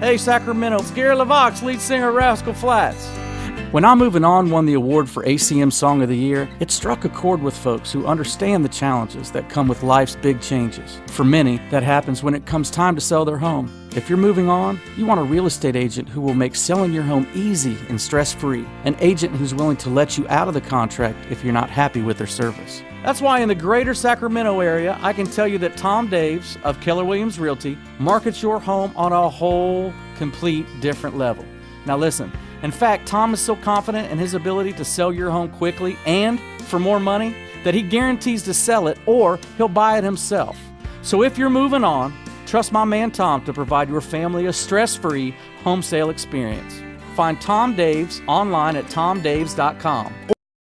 Hey Sacramento, it's Gary LeVox, lead singer Rascal Flatts. When I'm Moving On won the award for ACM Song of the Year, it struck a chord with folks who understand the challenges that come with life's big changes. For many, that happens when it comes time to sell their home. If you're moving on, you want a real estate agent who will make selling your home easy and stress free. An agent who's willing to let you out of the contract if you're not happy with their service. That's why in the greater Sacramento area, I can tell you that Tom Daves of Keller Williams Realty markets your home on a whole, complete different level. Now listen, in fact, Tom is so confident in his ability to sell your home quickly and for more money that he guarantees to sell it or he'll buy it himself. So if you're moving on, trust my man Tom to provide your family a stress free home sale experience. Find Tom Daves online at tomdaves.com.